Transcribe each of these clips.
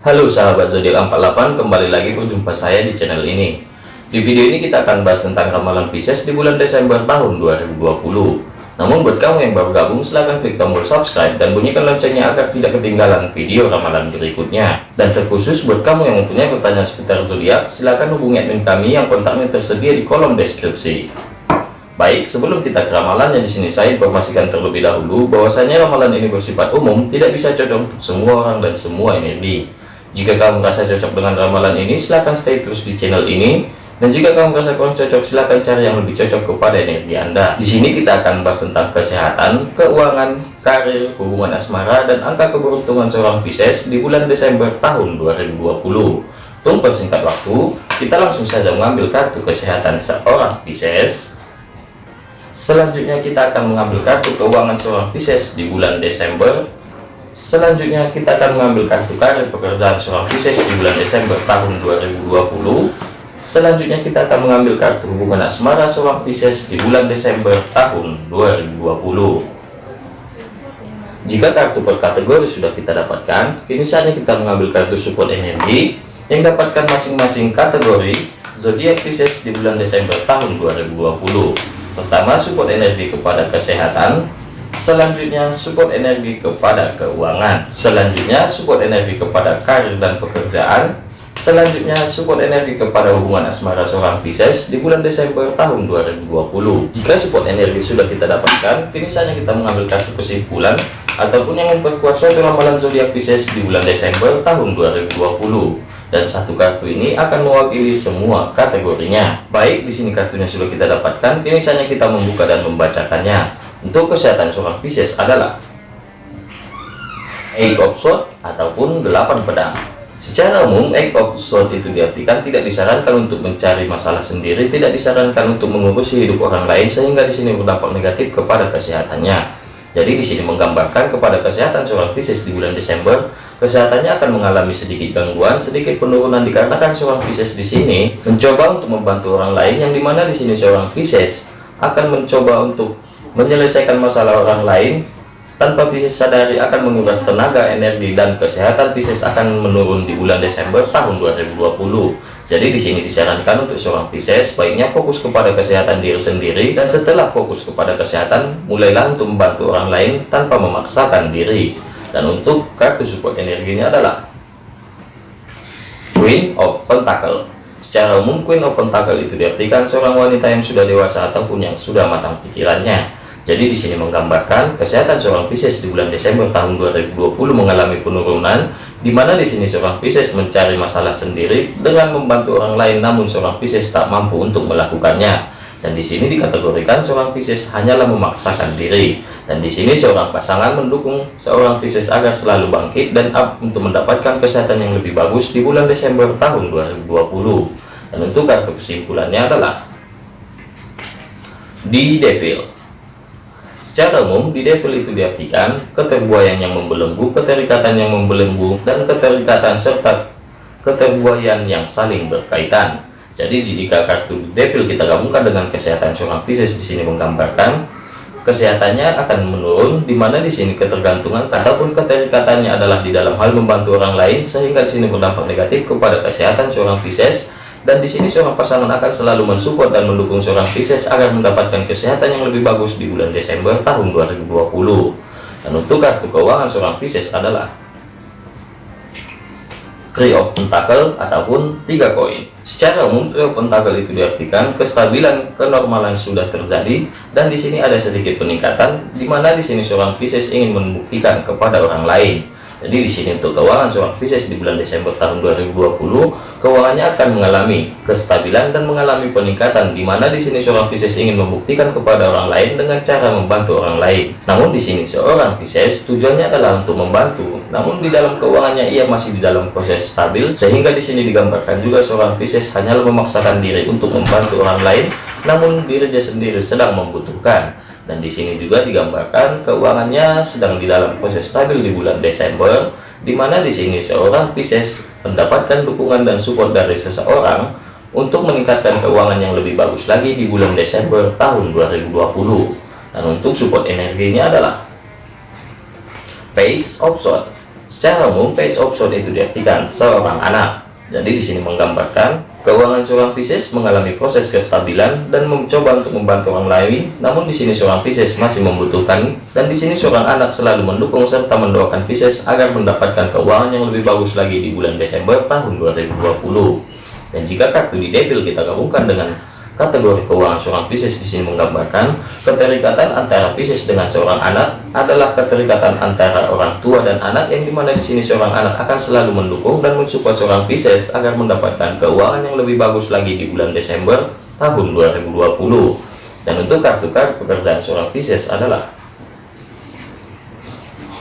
Halo sahabat zodiak 48 kembali lagi berjumpa saya di channel ini. Di video ini kita akan bahas tentang ramalan Pisces di bulan Desember tahun 2020 namun buat kamu yang baru gabung silahkan klik tombol subscribe dan bunyikan loncengnya agar tidak ketinggalan video ramalan berikutnya. Dan terkhusus buat kamu yang mempunyai pertanyaan seputar zodiak silahkan hubungi admin kami yang kontaknya tersedia di kolom deskripsi. Baik, sebelum kita ke ramalannya di sini saya informasikan terlebih dahulu bahwasanya ramalan ini bersifat umum, tidak bisa cocok untuk semua orang dan semua energi. Jika kamu merasa cocok dengan ramalan ini, silahkan stay terus di channel ini. Dan jika kamu merasa kurang cocok, silahkan cari yang lebih cocok kepada energi Anda. Di sini kita akan bahas tentang kesehatan, keuangan, karir, hubungan asmara, dan angka keberuntungan seorang Pisces di bulan Desember tahun 2020. Tunggu persingkat waktu, kita langsung saja mengambil kartu kesehatan seorang Pisces. Selanjutnya kita akan mengambil kartu keuangan seorang Pisces di bulan Desember Selanjutnya kita akan mengambil kartu karir pekerjaan seorang Pisces di bulan Desember tahun 2020. Selanjutnya kita akan mengambil kartu hubungan asmara seorang Pisces di bulan Desember tahun 2020. Jika kartu per kategori sudah kita dapatkan, kini saatnya kita mengambil kartu support energi yang dapatkan masing-masing kategori zodiak Pisces di bulan Desember tahun 2020. Pertama, support energi kepada kesehatan, Selanjutnya support energi kepada keuangan. Selanjutnya support energi kepada karir dan pekerjaan. Selanjutnya support energi kepada hubungan asmara seorang Pisces di bulan Desember tahun 2020 Jika support energi sudah kita dapatkan Kini saatnya kita mengambil kartu kesimpulan Ataupun yang memperkuat suatu ramalan zodiak Pisces di bulan Desember tahun 2020 dan satu kartu ini akan mewakili semua kategorinya. Baik, di sini kartunya sudah kita dapatkan, kini saatnya kita membuka dan membacakannya. Untuk kesehatan seorang Pisces adalah Eight of Swords ataupun delapan pedang. Secara umum, Eight of Swords itu diartikan tidak disarankan untuk mencari masalah sendiri, tidak disarankan untuk mengurusi hidup orang lain sehingga di sini berdampak negatif kepada kesehatannya. Jadi di sini menggambarkan kepada kesehatan seorang Pisces di bulan Desember, kesehatannya akan mengalami sedikit gangguan, sedikit penurunan dikarenakan seorang Pisces di sini mencoba untuk membantu orang lain yang di mana di sini seorang Pisces akan mencoba untuk menyelesaikan masalah orang lain tanpa Pisces sadari akan menguras tenaga, energi, dan kesehatan Pisces akan menurun di bulan Desember tahun 2020. Jadi di sini disarankan untuk seorang Pisces baiknya fokus kepada kesehatan diri sendiri dan setelah fokus kepada kesehatan mulailah untuk membantu orang lain tanpa memaksakan diri. Dan untuk kartu support energinya adalah Queen of Pentacle. Secara umum Queen of Pentacle itu diartikan seorang wanita yang sudah dewasa ataupun yang sudah matang pikirannya jadi di sini menggambarkan kesehatan seorang Pisces di bulan Desember tahun 2020 mengalami penurunan, di mana di sini seorang Pisces mencari masalah sendiri dengan membantu orang lain, namun seorang Pisces tak mampu untuk melakukannya. Dan di sini dikategorikan seorang Pisces hanyalah memaksakan diri. Dan di sini seorang pasangan mendukung seorang Pisces agar selalu bangkit dan up untuk mendapatkan kesehatan yang lebih bagus di bulan Desember tahun 2020. Dan untuk kartu kesimpulannya adalah di Devil Secara umum, di devil itu diartikan keterbuayan yang membelenggu, keterikatan yang membelenggu, dan keterikatan serta keterbuayan yang saling berkaitan. Jadi jika kartu devil kita gabungkan dengan kesehatan seorang Pisces di sini menggambarkan kesehatannya akan menurun, di mana di sini ketergantungan ataupun keterikatannya adalah di dalam hal membantu orang lain, sehingga di sini berdampak negatif kepada kesehatan seorang Pisces dan di sini seorang pasangan akan selalu mensupport dan mendukung seorang Pisces agar mendapatkan kesehatan yang lebih bagus di bulan Desember tahun 2020 dan untuk kartu keuangan seorang Pisces adalah Three of Pentacle ataupun tiga koin. Secara umum Three of Pentacle itu diartikan kestabilan kenormalan sudah terjadi dan di sini ada sedikit peningkatan di mana di sini seorang Pisces ingin membuktikan kepada orang lain jadi di sini untuk keuangan seorang Pisces di bulan Desember tahun 2020, keuangannya akan mengalami kestabilan dan mengalami peningkatan di mana di sini seorang Pisces ingin membuktikan kepada orang lain dengan cara membantu orang lain. Namun di sini seorang Pisces tujuannya adalah untuk membantu, namun di dalam keuangannya ia masih di dalam proses stabil sehingga di sini digambarkan juga seorang Pisces hanyalah memaksakan diri untuk membantu orang lain, namun dirinya sendiri sedang membutuhkan dan di sini juga digambarkan keuangannya sedang di dalam proses stabil di bulan Desember di mana di sini seorang Pisces mendapatkan dukungan dan support dari seseorang untuk meningkatkan keuangan yang lebih bagus lagi di bulan Desember tahun 2020 dan untuk support energinya adalah Page of Swords Secara umum, page of sword itu diartikan seorang anak. Jadi di sini menggambarkan keuangan seorang Pisces mengalami proses kestabilan dan mencoba untuk membantu orang lain. Namun di sini seorang Pisces masih membutuhkan dan di sini seorang anak selalu mendukung serta mendoakan Pisces agar mendapatkan keuangan yang lebih bagus lagi di bulan Desember tahun 2020. Dan jika kartu di Devil kita gabungkan dengan Kategori keuangan seorang Pisces di sini menggambarkan keterikatan antara Pisces dengan seorang anak adalah keterikatan antara orang tua dan anak yang di mana di sini seorang anak akan selalu mendukung dan mensupport seorang Pisces agar mendapatkan keuangan yang lebih bagus lagi di bulan Desember tahun 2020. Dan untuk kartu-kartu pekerjaan seorang Pisces adalah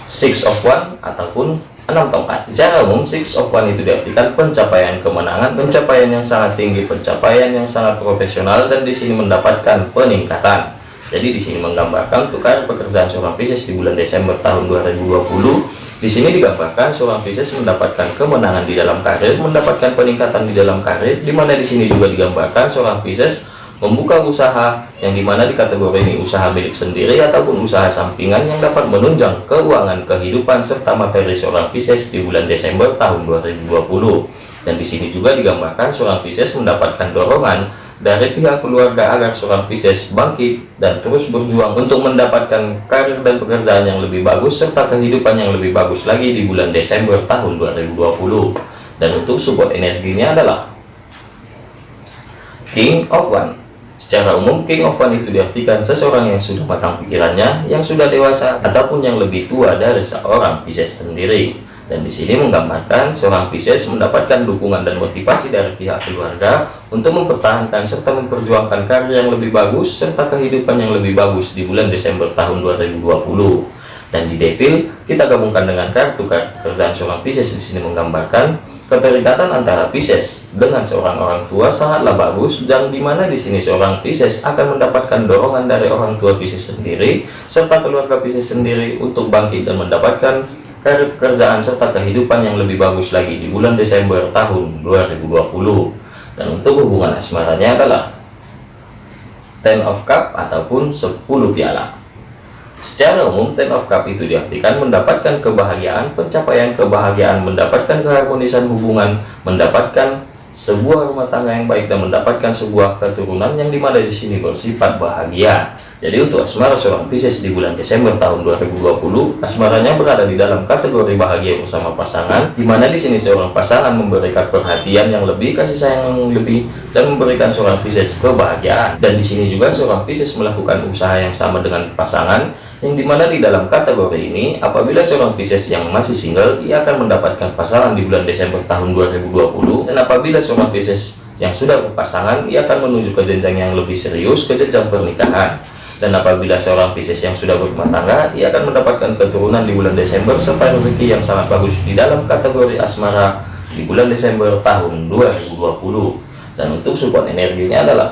Six of One ataupun 6 tongkat secara umum six of one itu diartikan pencapaian kemenangan pencapaian yang sangat tinggi pencapaian yang sangat profesional dan di sini mendapatkan peningkatan. Jadi di sini menggambarkan tukar pekerjaan seorang Pisces di bulan Desember tahun 2020 di sini digambarkan seorang Pisces mendapatkan kemenangan di dalam karir mendapatkan peningkatan di dalam karir di mana di sini juga digambarkan seorang Pisces membuka usaha yang di mana di kategori ini usaha milik sendiri ataupun usaha sampingan yang dapat menunjang keuangan kehidupan serta materi seorang Pisces di bulan Desember tahun 2020 dan di sini juga digambarkan seorang Pisces mendapatkan dorongan dari pihak keluarga agar seorang Pisces bangkit dan terus berjuang untuk mendapatkan karir dan pekerjaan yang lebih bagus serta kehidupan yang lebih bagus lagi di bulan Desember tahun 2020 dan untuk support energinya adalah King of One Secara umum, King of One itu diartikan seseorang yang sudah matang pikirannya, yang sudah dewasa, ataupun yang lebih tua dari seorang Pisces sendiri. Dan di sini menggambarkan seorang Pisces mendapatkan dukungan dan motivasi dari pihak keluarga untuk mempertahankan serta memperjuangkan karya yang lebih bagus serta kehidupan yang lebih bagus di bulan Desember tahun 2020. Dan di Devil, kita gabungkan dengan kartu kerjaan seorang Pisces. Di sini menggambarkan Keterikatan antara Pisces dengan seorang orang tua sangatlah bagus. Dan di mana di sini seorang Pisces akan mendapatkan dorongan dari orang tua Pisces sendiri serta keluarga Pisces sendiri untuk bangkit dan mendapatkan karir pekerjaan serta kehidupan yang lebih bagus lagi di bulan Desember tahun 2020 dan untuk hubungan asmaranya adalah Ten of Cup ataupun 10 piala Secara umum, Ten of Cup itu diartikan mendapatkan kebahagiaan, pencapaian kebahagiaan, mendapatkan keharmonisan hubungan, mendapatkan sebuah rumah tangga yang baik dan mendapatkan sebuah keturunan yang di mana di sini bersifat bahagia. Jadi untuk asmara seorang Pisces di bulan Desember tahun 2020, asmaranya berada di dalam kategori bahagia bersama pasangan, di mana di sini seorang pasangan memberikan perhatian yang lebih, kasih sayang yang lebih, dan memberikan seorang Pisces kebahagiaan. Dan di sini juga seorang Pisces melakukan usaha yang sama dengan pasangan, yang di mana di dalam kategori ini apabila seorang Pisces yang masih single ia akan mendapatkan pasangan di bulan Desember tahun 2020 dan apabila seorang Pisces yang sudah berpasangan ia akan menuju ke jenjang yang lebih serius ke jenjang pernikahan. Dan apabila seorang Pisces yang sudah berumah tangga ia akan mendapatkan keturunan di bulan Desember serta rezeki yang sangat bagus di dalam kategori asmara di bulan Desember tahun 2020 dan untuk support energinya adalah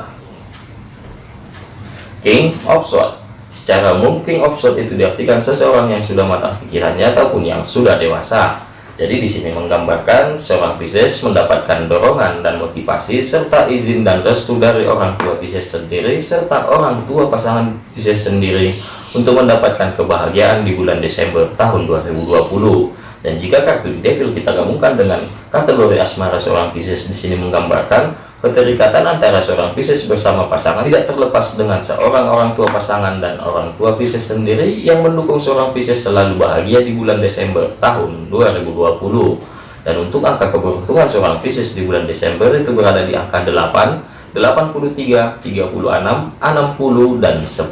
King of Swords Secara umum, king itu diartikan seseorang yang sudah matang pikirannya ataupun yang sudah dewasa. Jadi di sini menggambarkan seorang Pisces mendapatkan dorongan dan motivasi serta izin dan restu dari orang tua Pisces sendiri serta orang tua pasangan Pisces sendiri untuk mendapatkan kebahagiaan di bulan Desember tahun 2020. Dan jika kartu Devil kita gabungkan dengan kategori asmara seorang Pisces di sini menggambarkan Keterikatan antara seorang Pisces bersama pasangan tidak terlepas dengan seorang orang tua pasangan dan orang tua Pisces sendiri yang mendukung seorang Pisces selalu bahagia di bulan Desember tahun 2020. Dan untuk angka keberuntungan seorang Pisces di bulan Desember itu berada di angka 8, 83, 36, 60, dan 10.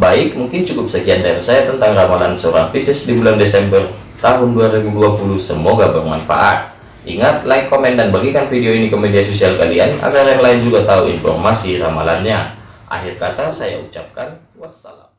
Baik, mungkin cukup sekian dari saya tentang ramalan seorang Pisces di bulan Desember tahun 2020. Semoga bermanfaat. Ingat, like, komen, dan bagikan video ini ke media sosial kalian agar yang lain juga tahu informasi ramalannya. Akhir kata saya ucapkan wassalam.